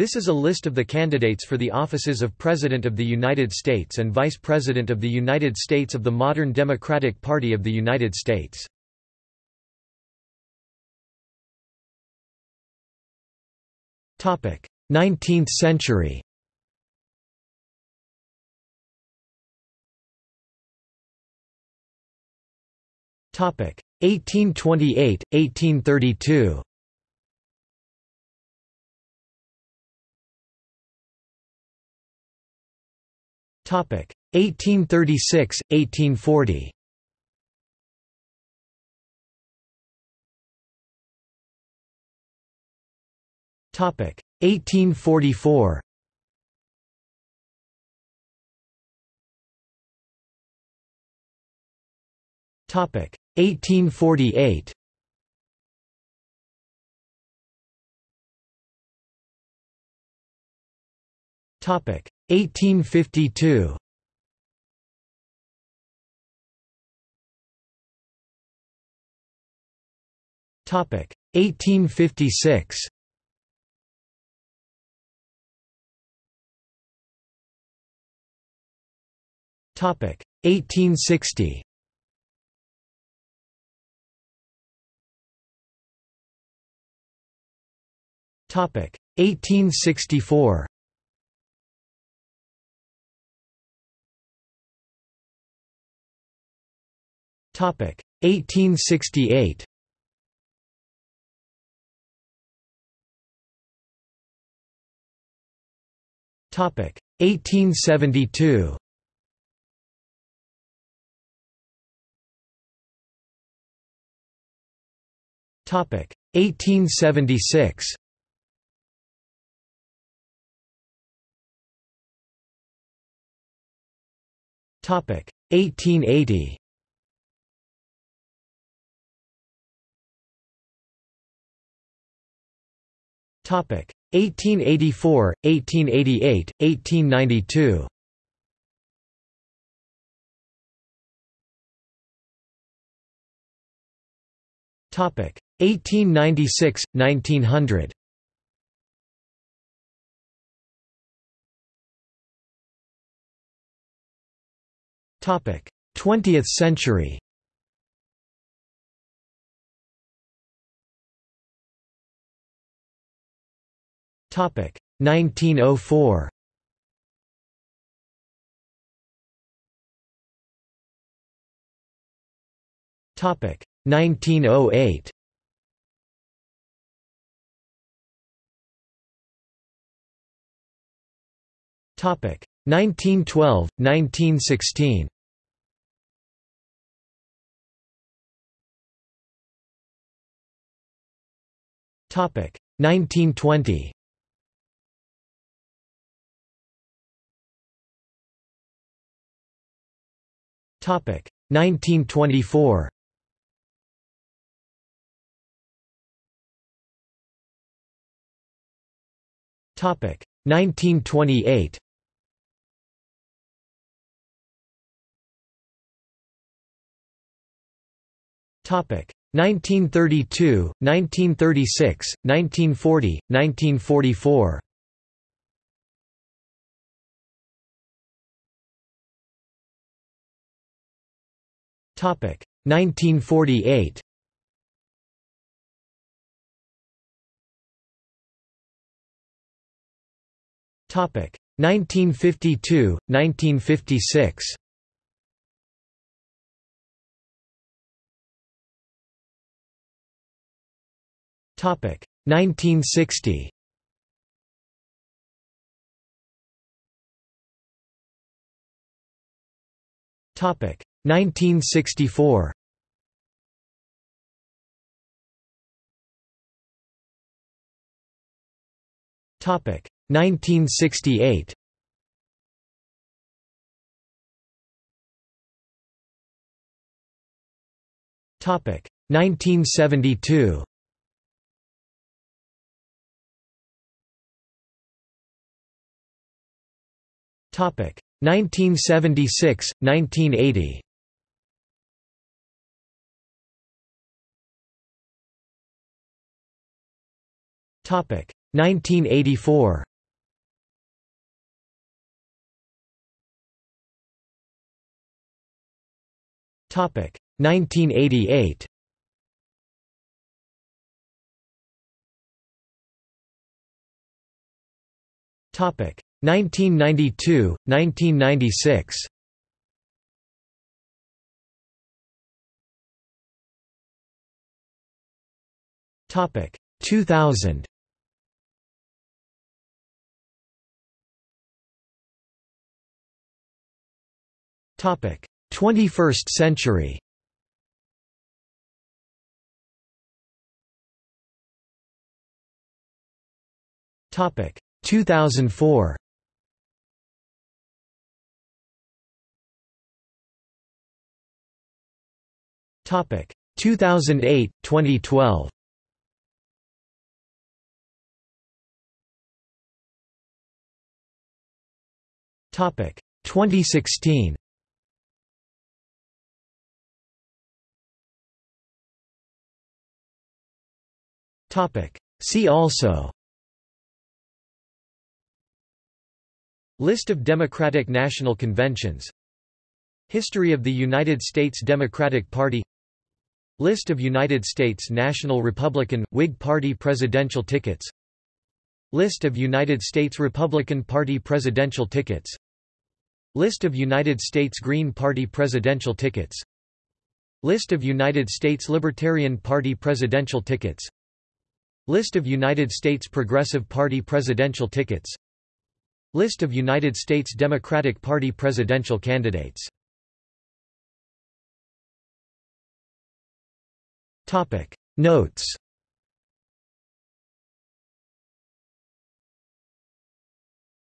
This is a list of the candidates for the offices of President of the United States and Vice President of the United States of the modern Democratic Party of the United States. Topic: 19th century. Topic: 1828, 1832. Topic 1836, 1840. Topic 1844. Topic 1848. 1852. Topic 1856. Topic 1860. Topic 1864. 1868. Topic 1872. Topic 1876. Topic 1880. 1884, 1888, 1892. Topic 1896, 1900. Topic 20th century. 1904. Topic 1908. Topic 1912, 1916. Topic 1920. 1924. Topic 1928. Topic 1932, 1936, 1940, 1944. 1948. Topic 1952, 1956. Topic 1960. 1964. Topic 1968. Topic 1972. 1976–1980 Topic. 1984. Topic. 1988. Topic. 1992, 1996. Topic 2000. Topic 21st century. Topic 2004. Topic. 2008 2012. Topic. 2016. Topic. See also. List of Democratic National Conventions. History of the United States Democratic Party List of United States National Republican, Whig Party presidential tickets. List of United States Republican Party presidential tickets. List of United States Green Party presidential tickets. List of United States Libertarian Party presidential tickets. List of United States Progressive Party presidential tickets. List of United States Democratic Party presidential candidates Notes